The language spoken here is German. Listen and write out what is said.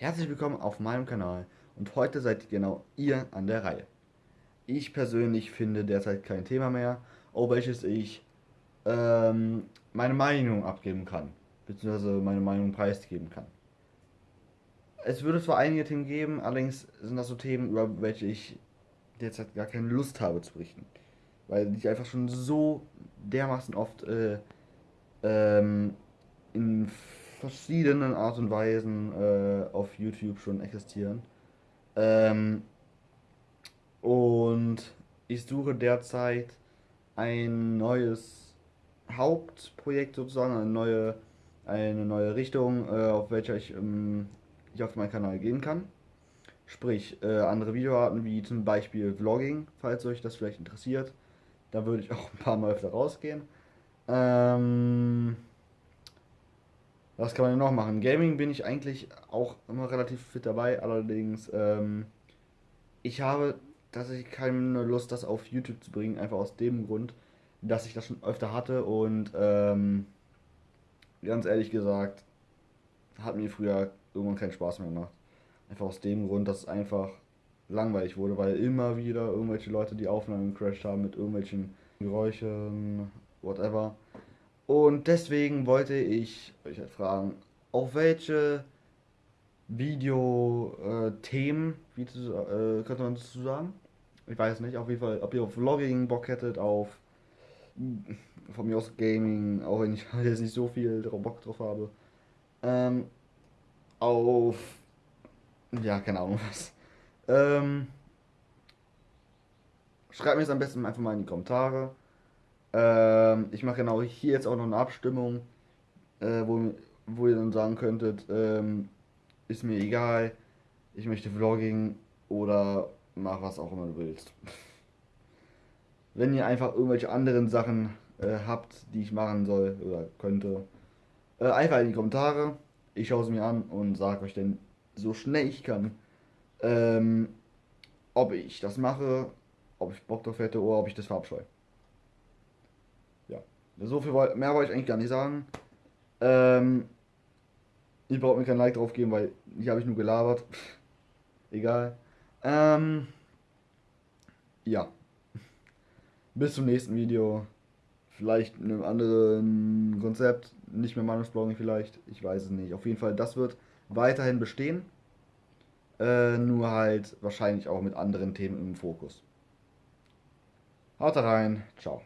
Herzlich willkommen auf meinem Kanal und heute seid genau ihr an der Reihe. Ich persönlich finde derzeit kein Thema mehr, auf welches ich ähm, meine Meinung abgeben kann, beziehungsweise meine Meinung preisgeben kann. Es würde zwar einige Themen geben, allerdings sind das so Themen, über welche ich derzeit gar keine Lust habe zu berichten. Weil ich einfach schon so dermaßen oft äh, ähm, in verschiedenen Art und Weisen äh, auf YouTube schon existieren. Ähm, und ich suche derzeit ein neues Hauptprojekt sozusagen, eine neue, eine neue Richtung, äh, auf welcher ich, ähm, ich auf meinen Kanal gehen kann. Sprich, äh, andere Videoarten wie zum Beispiel Vlogging, falls euch das vielleicht interessiert. Da würde ich auch ein paar Mal öfter rausgehen. Ähm, was kann man denn noch machen? Gaming bin ich eigentlich auch immer relativ fit dabei, allerdings ähm, ich habe tatsächlich keine Lust, das auf YouTube zu bringen, einfach aus dem Grund, dass ich das schon öfter hatte und ähm, ganz ehrlich gesagt, hat mir früher irgendwann keinen Spaß mehr gemacht. Einfach aus dem Grund, dass es einfach langweilig wurde, weil immer wieder irgendwelche Leute die Aufnahmen gecrashed haben mit irgendwelchen Geräuschen, whatever. Und deswegen wollte ich euch halt fragen, auf welche Video-Themen, äh, wie äh, könnte man dazu sagen? Ich weiß nicht, auf jeden Fall, ob ihr auf Vlogging Bock hättet, auf von mir aus Gaming, auch wenn ich jetzt nicht so viel Bock drauf habe. Ähm, auf, ja, keine Ahnung was. Ähm, schreibt mir es am besten einfach mal in die Kommentare. Ähm, ich mache genau hier jetzt auch noch eine Abstimmung, äh, wo, wo ihr dann sagen könntet, ähm, ist mir egal, ich möchte Vlogging oder mach was auch immer du willst. Wenn ihr einfach irgendwelche anderen Sachen äh, habt, die ich machen soll oder könnte, äh, einfach in die Kommentare. Ich schaue es mir an und sage euch dann so schnell ich kann, ähm, ob ich das mache, ob ich Bock drauf hätte oder ob ich das verabscheue. So viel mehr wollte ich eigentlich gar nicht sagen. Ähm, ich brauche mir kein Like drauf geben, weil hier habe ich nur gelabert. Egal. Ähm, ja. Bis zum nächsten Video. Vielleicht in einem anderen Konzept. Nicht mehr Meinungsblogging vielleicht. Ich weiß es nicht. Auf jeden Fall, das wird weiterhin bestehen. Äh, nur halt wahrscheinlich auch mit anderen Themen im Fokus. Haut rein. Ciao.